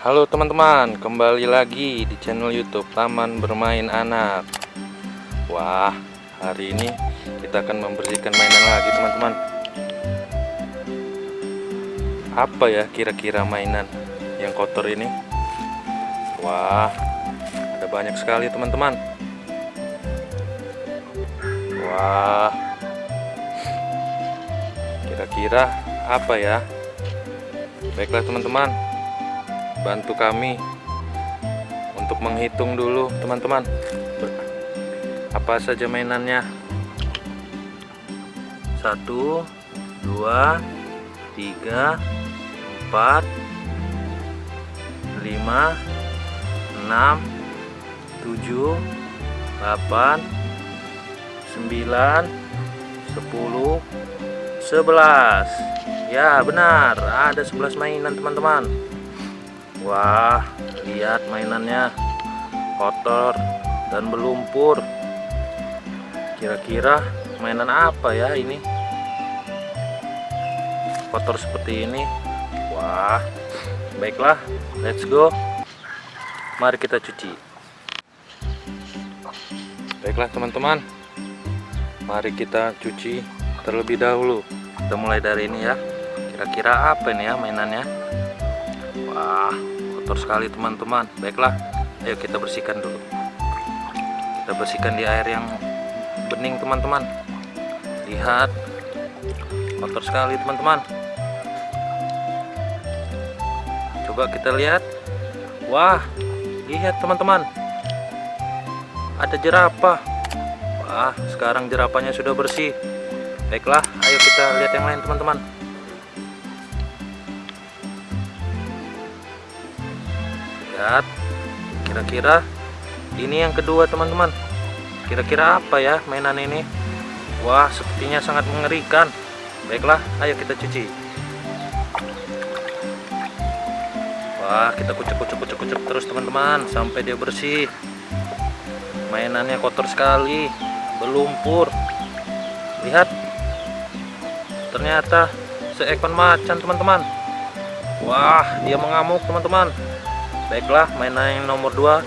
Halo teman-teman, kembali lagi di channel YouTube Taman Bermain Anak. Wah, hari ini kita akan membersihkan mainan lagi, teman-teman. Apa ya kira-kira mainan yang kotor ini? Wah, ada banyak sekali, teman-teman. Wah, kira-kira apa ya? Baiklah, teman-teman bantu kami untuk menghitung dulu teman-teman. Apa saja mainannya? Satu dua tiga empat lima enam tujuh delapan sembilan sepuluh sebelas. Ya benar. Ada 11 mainan teman-teman Wah, lihat mainannya kotor dan berlumpur. Kira-kira mainan apa ya ini? Kotor seperti ini. Wah, baiklah, let's go. Mari kita cuci. Baiklah teman-teman, mari kita cuci terlebih dahulu. Kita mulai dari ini ya. Kira-kira apa ini ya mainannya? Kotor sekali teman-teman. Baiklah, ayo kita bersihkan dulu. Kita bersihkan di air yang bening teman-teman. Lihat, kotor sekali teman-teman. Coba kita lihat. Wah, lihat teman-teman. Ada jerapah. Wah, sekarang jerapahnya sudah bersih. Baiklah, ayo kita lihat yang lain teman-teman. Lihat. Kira-kira ini yang kedua teman-teman. Kira-kira apa ya mainan ini? Wah sepertinya sangat mengerikan. Baiklah ayo kita cuci. Wah kita kucek kucek kucek kucek terus teman-teman sampai dia bersih. Mainannya kotor sekali berlumpur. Lihat. Ternyata seekor macan teman-teman. Wah dia mengamuk teman-teman baiklah mainan yang nomor 2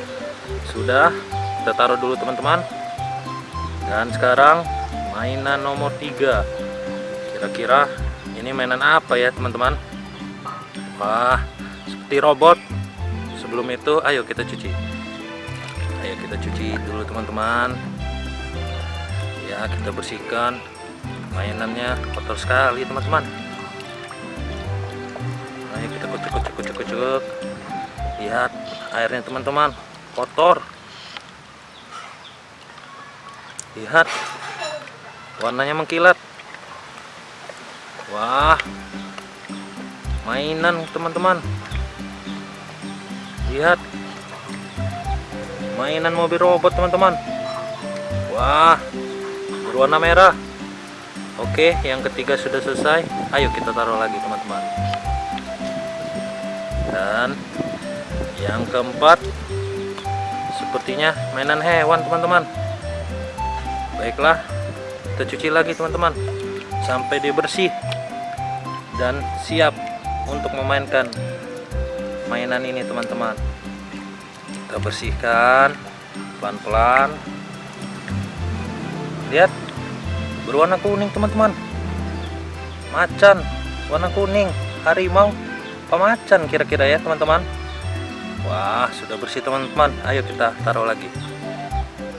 sudah kita taruh dulu teman-teman. Dan sekarang mainan nomor 3 kira-kira ini mainan apa ya teman-teman? Wah seperti robot. Sebelum itu ayo kita cuci. Ayo kita cuci dulu teman-teman. Ya kita bersihkan mainannya. Kotor sekali teman-teman. Ayo kita kucuk kucuk kucuk kucuk lihat airnya teman-teman kotor. Lihat warnanya mengkilat. Wah mainan teman-teman. Lihat mainan mobil robot teman-teman. Wah berwarna merah. Oke yang ketiga sudah selesai. Ayo kita taruh lagi teman-teman. Dan yang keempat sepertinya mainan hewan teman-teman. Baiklah kita cuci lagi teman-teman. Sampai dia bersih dan siap untuk memainkan mainan ini teman-teman. Kita bersihkan pelan-pelan. Lihat berwarna kuning teman-teman. Macan warna kuning harimau pemacan kira-kira ya teman-teman Wah sudah bersih teman-teman. Ayo kita taruh lagi.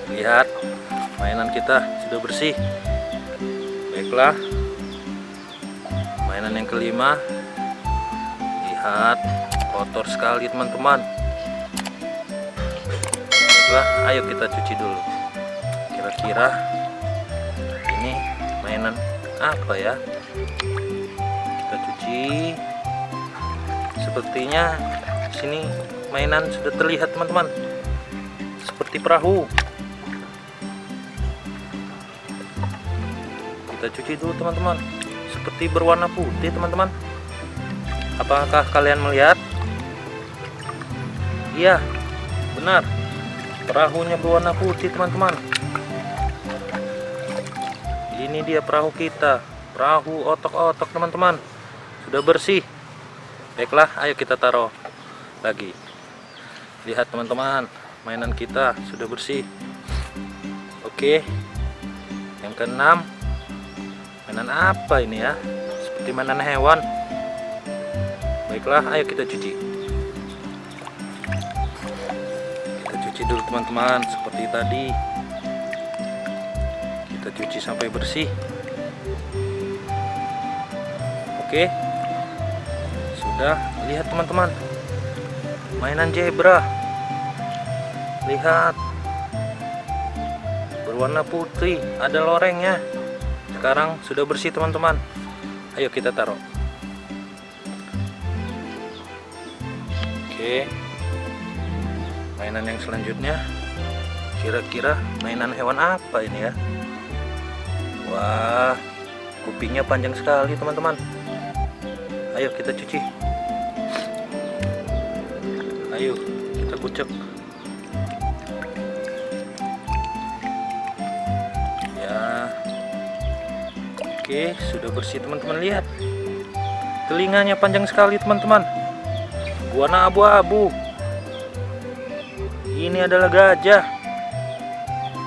Lihat Mainan kita sudah bersih. Baiklah. Mainan yang kelima. Lihat Kotor sekali teman-teman. Baiklah Ayo kita cuci dulu. Kira-kira Ini mainan apa ya? Kita cuci. Sepertinya sini mainan sudah terlihat teman-teman. Seperti perahu. Kita cuci dulu teman-teman. Seperti berwarna putih teman-teman. Apakah kalian melihat? Iya benar. Perahunya berwarna putih teman-teman. Ini dia perahu kita. Perahu otok-otok teman-teman. Sudah bersih. Baiklah ayo kita taruh lagi lihat teman-teman mainan kita sudah bersih. Oke yang keenam mainan apa ini ya? Seperti mainan hewan. Baiklah ayo kita cuci. Kita cuci dulu teman-teman seperti tadi. Kita cuci sampai bersih. Oke sudah. Lihat teman-teman mainan zebra lihat. Berwarna putih ada lorengnya. Sekarang sudah bersih teman-teman. Ayo kita taruh. Oke. Mainan yang selanjutnya. Kira-kira mainan hewan apa ini ya? Wah kupingnya panjang sekali teman-teman. Ayo kita cuci. Ayo kita kucek oke sudah bersih teman-teman. Lihat. Telinganya panjang sekali teman-teman. Warna abu-abu. Ini adalah gajah.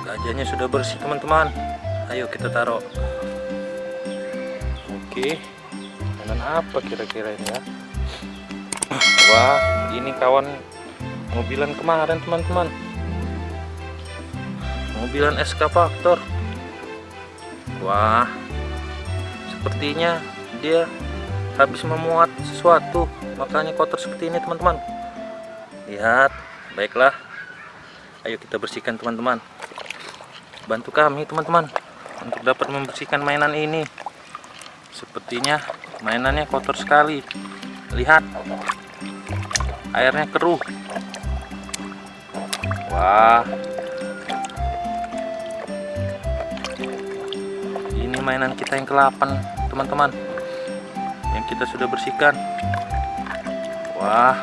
Gajahnya sudah bersih teman-teman. Ayo kita taruh. Oke. Mainan apa kira-kira ini ya? Wah ini kawan mobilan kemarin teman-teman. Mobilan eskavator wah sepertinya dia habis memuat sesuatu. Makanya kotor seperti ini teman-teman. Lihat baiklah. Ayo kita bersihkan teman-teman. Bantu kami teman-teman untuk dapat membersihkan mainan ini. Sepertinya mainannya kotor sekali. Lihat airnya keruh. Wah ini mainan kita yang ke-8 teman-teman. Yang kita sudah bersihkan. Wah.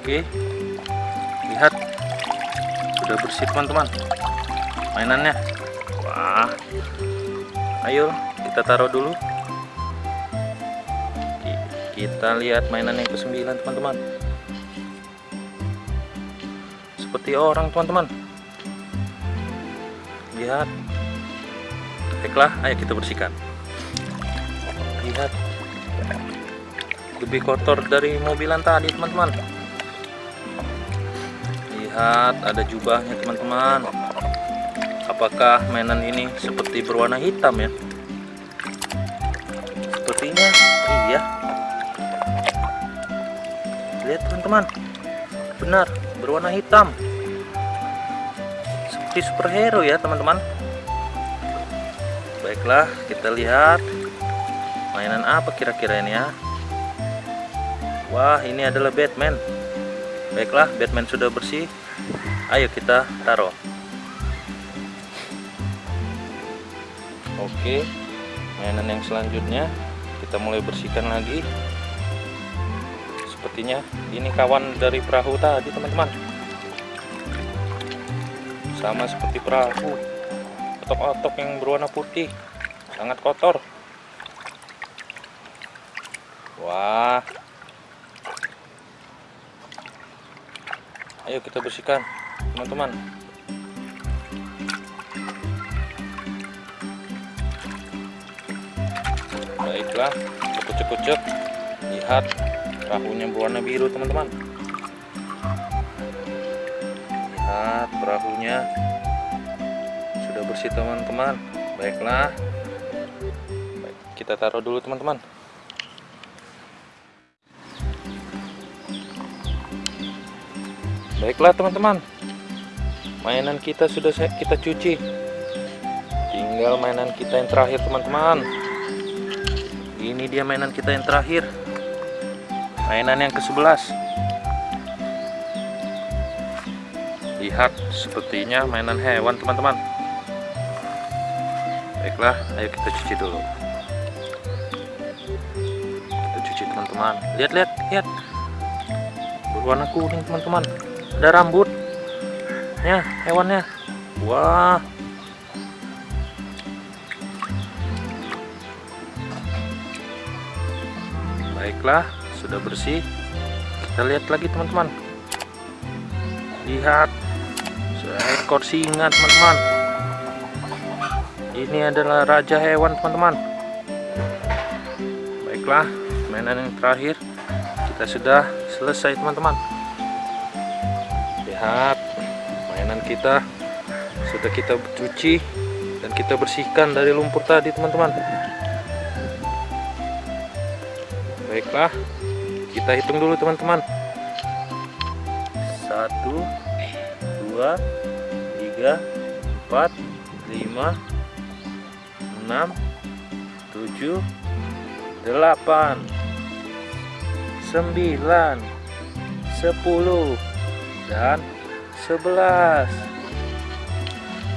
Oke. Lihat. Sudah bersih teman-teman. Mainannya. Wah. Ayo kita taruh dulu. Kita lihat mainan yang ke-9 teman-teman. Seperti orang teman-teman. Lihat baiklah ayo kita bersihkan. Lihat. Lebih kotor dari mobilan tadi teman-teman. Lihat ada jubahnya teman-teman. Apakah mainan ini seperti berwarna hitam ya? Sepertinya iya. Lihat teman-teman. Benar berwarna hitam. Seperti superhero ya teman-teman baiklah kita lihat mainan apa kira-kira ini ya. Wah ini adalah Batman. Baiklah Batman sudah bersih. Ayo kita taruh. Oke mainan yang selanjutnya kita mulai bersihkan lagi. Sepertinya ini kawan dari perahu tadi teman-teman. Sama seperti perahu otok-otok yang berwarna putih. Sangat kotor. Wah. Ayo kita bersihkan teman-teman. Baiklah kucek-kucek lihat perahunya berwarna biru teman-teman. Lihat perahunya bersih teman-teman. Baiklah. Baik, kita taruh dulu teman-teman. Baiklah teman-teman. Mainan kita sudah kita cuci. Tinggal mainan kita yang terakhir teman-teman. Ini dia mainan kita yang terakhir. Mainan yang ke-11 lihat sepertinya mainan hewan teman-teman baiklah ayo kita cuci dulu. Kita cuci teman-teman. Lihat lihat lihat. Berwarna kuning teman-teman. Ada rambut. Ya hewannya. Wah. Baiklah sudah bersih. Kita lihat lagi teman-teman. Lihat. Seekor singa teman-teman ini adalah raja hewan teman-teman. Baiklah mainan yang terakhir. Kita sudah selesai teman-teman. Lihat mainan kita sudah kita cuci dan kita bersihkan dari lumpur tadi teman-teman. Baiklah kita hitung dulu teman-teman. Satu dua tiga empat lima enam tujuh delapan sembilan sepuluh dan sebelas.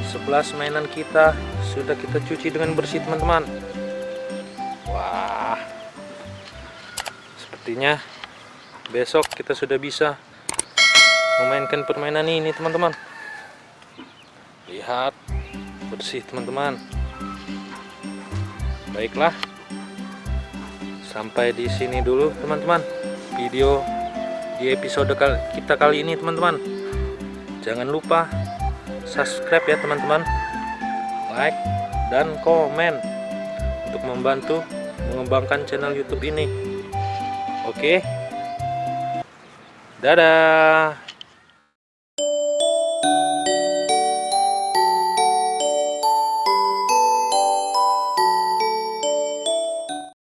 11 mainan kita sudah kita cuci dengan bersih teman-teman. Wah. Sepertinya besok kita sudah bisa memainkan permainan ini teman-teman. Lihat bersih teman-teman baiklah. Sampai di sini dulu teman-teman video di episode kita kali ini teman-teman. Jangan lupa subscribe ya teman-teman. Like dan komen untuk membantu mengembangkan channel youtube ini. Oke? Dadah